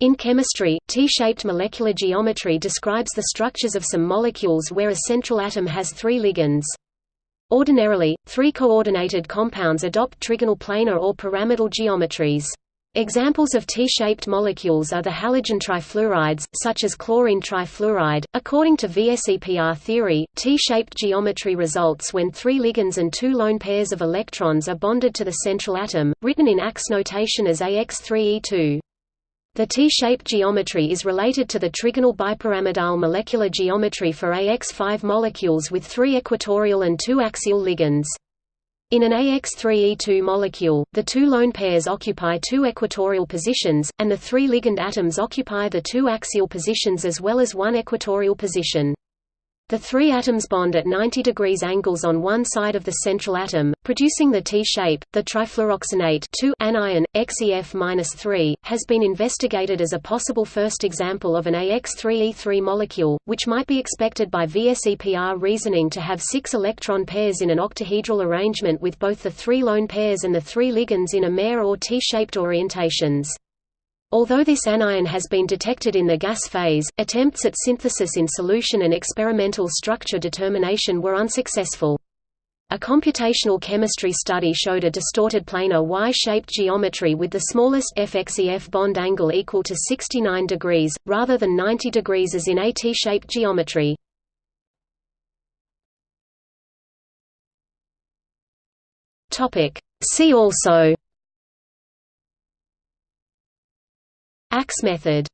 In chemistry, T-shaped molecular geometry describes the structures of some molecules where a central atom has three ligands. Ordinarily, three coordinated compounds adopt trigonal planar or pyramidal geometries. Examples of T-shaped molecules are the halogen trifluorides, such as chlorine trifluoride. According to VSEPR theory, T-shaped geometry results when three ligands and two lone pairs of electrons are bonded to the central atom, written in AX notation as AX3E2. The T-shaped geometry is related to the trigonal bipyramidal molecular geometry for AX5 molecules with three equatorial and two axial ligands. In an AX3E2 molecule, the two lone pairs occupy two equatorial positions, and the three ligand atoms occupy the two axial positions as well as one equatorial position. The three atoms bond at 90 degrees angles on one side of the central atom, producing the T-shape. The trifluoroxenate anion, XEF-3, has been investigated as a possible first example of an AX3E3 molecule, which might be expected by VSEPR reasoning to have six electron pairs in an octahedral arrangement with both the three lone pairs and the three ligands in a mer or T-shaped orientations. Although this anion has been detected in the gas phase, attempts at synthesis in solution and experimental structure determination were unsuccessful. A computational chemistry study showed a distorted planar Y-shaped geometry with the smallest FXEF bond angle equal to 69 degrees, rather than 90 degrees as in a T-shaped geometry. See also Axe method